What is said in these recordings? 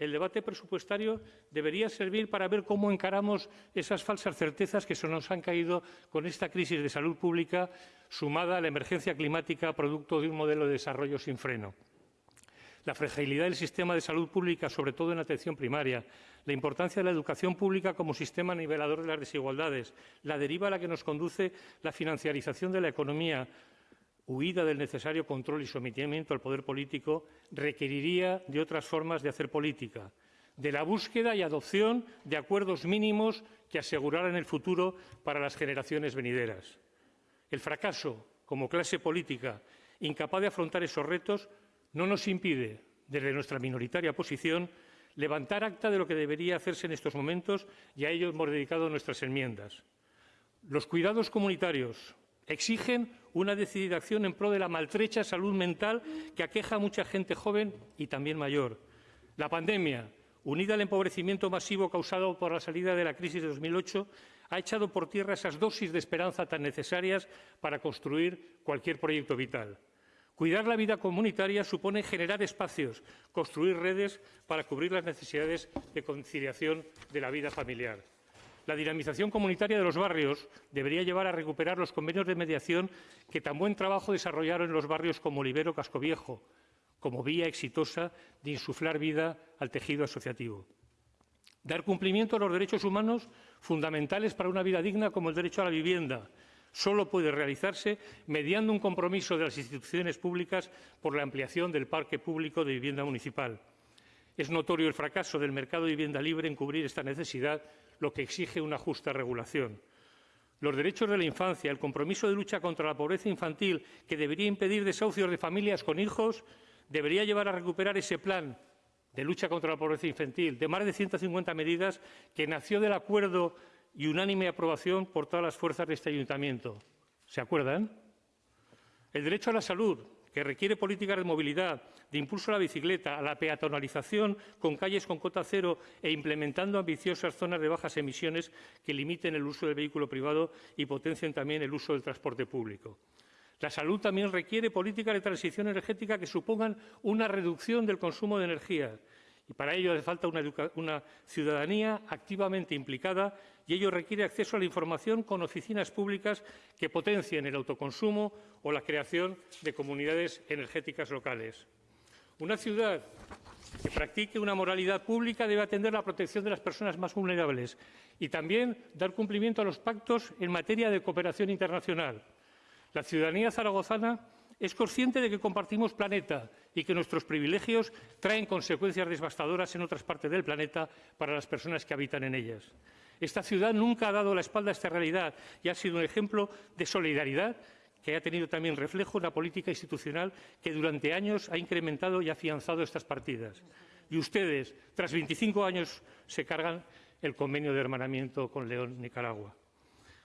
el debate presupuestario debería servir para ver cómo encaramos esas falsas certezas que se nos han caído con esta crisis de salud pública sumada a la emergencia climática producto de un modelo de desarrollo sin freno. La fragilidad del sistema de salud pública, sobre todo en atención primaria, la importancia de la educación pública como sistema nivelador de las desigualdades, la deriva a la que nos conduce la financiarización de la economía, huida del necesario control y sometimiento al poder político, requeriría de otras formas de hacer política, de la búsqueda y adopción de acuerdos mínimos que aseguraran el futuro para las generaciones venideras. El fracaso, como clase política, incapaz de afrontar esos retos, no nos impide, desde nuestra minoritaria posición, levantar acta de lo que debería hacerse en estos momentos y a ello hemos dedicado nuestras enmiendas. Los cuidados comunitarios, Exigen una decidida acción en pro de la maltrecha salud mental que aqueja a mucha gente joven y también mayor. La pandemia, unida al empobrecimiento masivo causado por la salida de la crisis de 2008, ha echado por tierra esas dosis de esperanza tan necesarias para construir cualquier proyecto vital. Cuidar la vida comunitaria supone generar espacios, construir redes para cubrir las necesidades de conciliación de la vida familiar. La dinamización comunitaria de los barrios debería llevar a recuperar los convenios de mediación que tan buen trabajo desarrollaron los barrios como Olivero Cascoviejo, como vía exitosa de insuflar vida al tejido asociativo. Dar cumplimiento a los derechos humanos fundamentales para una vida digna como el derecho a la vivienda, solo puede realizarse mediando un compromiso de las instituciones públicas por la ampliación del parque público de vivienda municipal. Es notorio el fracaso del mercado de vivienda libre en cubrir esta necesidad lo que exige una justa regulación. Los derechos de la infancia, el compromiso de lucha contra la pobreza infantil, que debería impedir desahucios de familias con hijos, debería llevar a recuperar ese plan de lucha contra la pobreza infantil, de más de 150 medidas, que nació del acuerdo y unánime aprobación por todas las fuerzas de este ayuntamiento. ¿Se acuerdan? El derecho a la salud, que requiere políticas de movilidad, de impulso a la bicicleta, a la peatonalización con calles con cota cero e implementando ambiciosas zonas de bajas emisiones que limiten el uso del vehículo privado y potencien también el uso del transporte público. La salud también requiere políticas de transición energética que supongan una reducción del consumo de energía, y para ello hace falta una, una, ciudadanía activamente implicada y ello requiere acceso a la información con oficinas públicas que potencien el autoconsumo o la creación de comunidades energéticas locales. Una ciudad que practique una moralidad pública debe atender la protección de las personas más vulnerables y también dar cumplimiento a los pactos en materia de cooperación internacional. La ciudadanía zaragozana es consciente de que compartimos planeta y que nuestros privilegios traen consecuencias devastadoras en otras partes del planeta para las personas que habitan en ellas. Esta ciudad nunca ha dado la espalda a esta realidad y ha sido un ejemplo de solidaridad que ha tenido también reflejo en la política institucional que durante años ha incrementado y afianzado estas partidas. Y ustedes, tras 25 años, se cargan el convenio de hermanamiento con León, Nicaragua.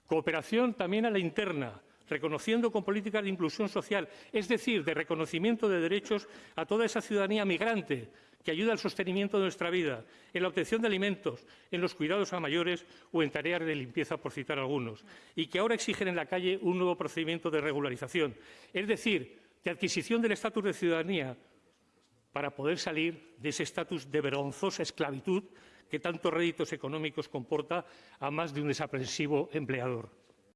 Cooperación también a la interna, reconociendo con políticas de inclusión social, es decir, de reconocimiento de derechos a toda esa ciudadanía migrante que ayuda al sostenimiento de nuestra vida, en la obtención de alimentos, en los cuidados a mayores o en tareas de limpieza, por citar algunos, y que ahora exigen en la calle un nuevo procedimiento de regularización, es decir, de adquisición del estatus de ciudadanía para poder salir de ese estatus de vergonzosa esclavitud que tantos réditos económicos comporta a más de un desaprensivo empleador.